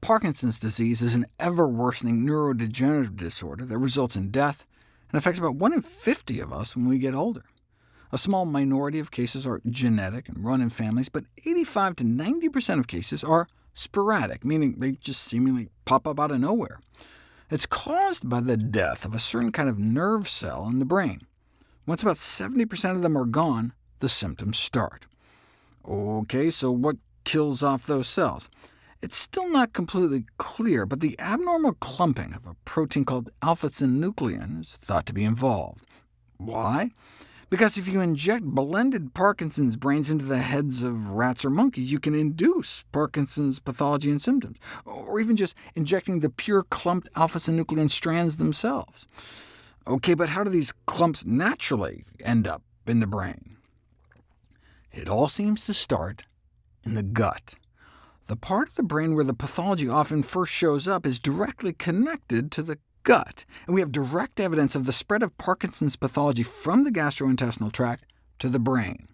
Parkinson's disease is an ever-worsening neurodegenerative disorder that results in death and affects about 1 in 50 of us when we get older. A small minority of cases are genetic and run in families, but 85 to 90% of cases are sporadic, meaning they just seemingly pop up out of nowhere. It's caused by the death of a certain kind of nerve cell in the brain. Once about 70% of them are gone, the symptoms start. OK, so what kills off those cells? It's still not completely clear, but the abnormal clumping of a protein called alpha-synuclein is thought to be involved. Why? Because if you inject blended Parkinson's brains into the heads of rats or monkeys, you can induce Parkinson's pathology and symptoms, or even just injecting the pure clumped alpha-synuclein strands themselves. OK, but how do these clumps naturally end up in the brain? It all seems to start in the gut. The part of the brain where the pathology often first shows up is directly connected to the gut, and we have direct evidence of the spread of Parkinson's pathology from the gastrointestinal tract to the brain.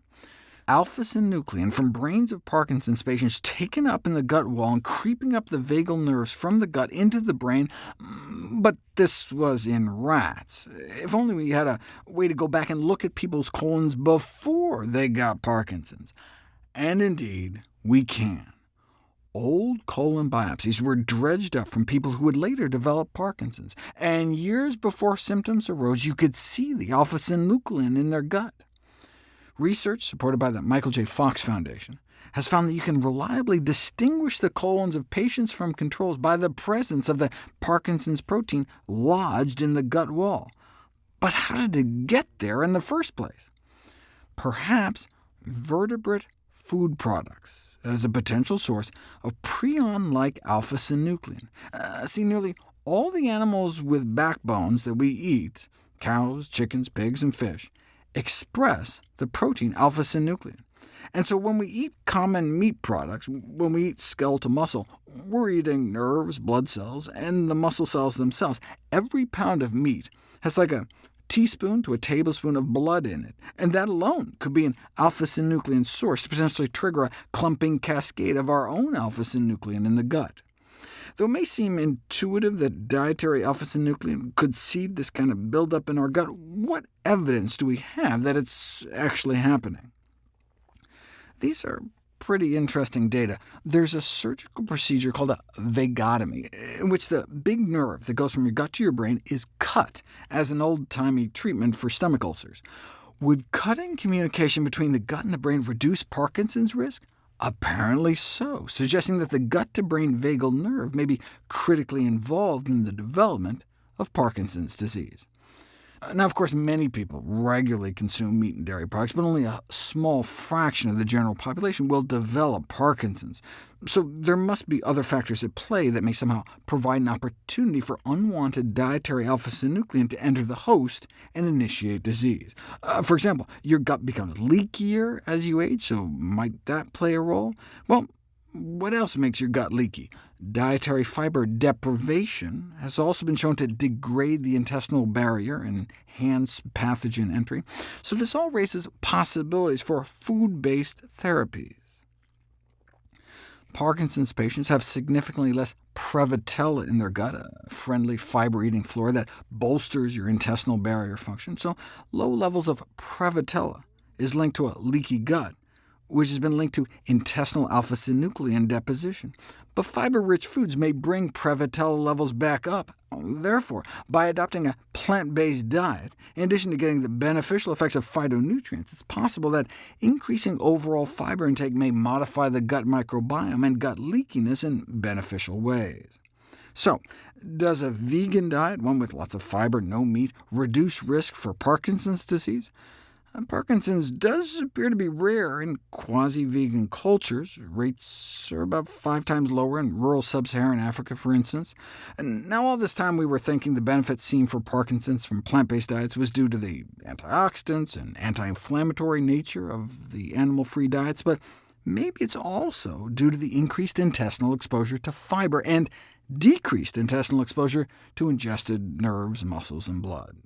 Alpha-synuclein from brains of Parkinson's patients taken up in the gut wall and creeping up the vagal nerves from the gut into the brain, mm, but this was in rats. If only we had a way to go back and look at people's colons before they got Parkinson's. And indeed, we can. Old colon biopsies were dredged up from people who would later develop Parkinson's, and years before symptoms arose, you could see the alpha-synuclein in their gut. Research, supported by the Michael J. Fox Foundation, has found that you can reliably distinguish the colons of patients from controls by the presence of the Parkinson's protein lodged in the gut wall. But how did it get there in the first place? Perhaps vertebrate food products as a potential source of prion-like alpha-synuclein. Uh, see, nearly all the animals with backbones that we eat, cows, chickens, pigs, and fish, express the protein alpha-synuclein. And so when we eat common meat products, when we eat skeletal muscle, we're eating nerves, blood cells, and the muscle cells themselves. Every pound of meat has like a teaspoon to a tablespoon of blood in it, and that alone could be an alpha-synuclein source to potentially trigger a clumping cascade of our own alpha-synuclein in the gut. Though it may seem intuitive that dietary alpha-synuclein could seed this kind of buildup in our gut, what evidence do we have that it's actually happening? These are pretty interesting data. There's a surgical procedure called a vagotomy, in which the big nerve that goes from your gut to your brain is cut as an old-timey treatment for stomach ulcers. Would cutting communication between the gut and the brain reduce Parkinson's risk? Apparently so, suggesting that the gut-to-brain vagal nerve may be critically involved in the development of Parkinson's disease. Now, of course, many people regularly consume meat and dairy products, but only a small fraction of the general population will develop Parkinson's. So there must be other factors at play that may somehow provide an opportunity for unwanted dietary alpha-synuclein to enter the host and initiate disease. Uh, for example, your gut becomes leakier as you age, so might that play a role? Well, what else makes your gut leaky? Dietary fiber deprivation has also been shown to degrade the intestinal barrier and enhance pathogen entry, so this all raises possibilities for food-based therapies. Parkinson's patients have significantly less Prevotella in their gut, a friendly fiber-eating flora that bolsters your intestinal barrier function, so low levels of Prevotella is linked to a leaky gut, which has been linked to intestinal alpha-synuclein deposition. But fiber-rich foods may bring Prevotella levels back up. Therefore, by adopting a plant-based diet, in addition to getting the beneficial effects of phytonutrients, it's possible that increasing overall fiber intake may modify the gut microbiome and gut leakiness in beneficial ways. So, does a vegan diet, one with lots of fiber, no meat, reduce risk for Parkinson's disease? Parkinson's does appear to be rare in quasi-vegan cultures. Rates are about five times lower in rural sub-Saharan Africa, for instance. And now all this time we were thinking the benefits seen for Parkinson's from plant-based diets was due to the antioxidants and anti-inflammatory nature of the animal-free diets, but maybe it's also due to the increased intestinal exposure to fiber and decreased intestinal exposure to ingested nerves, muscles, and blood.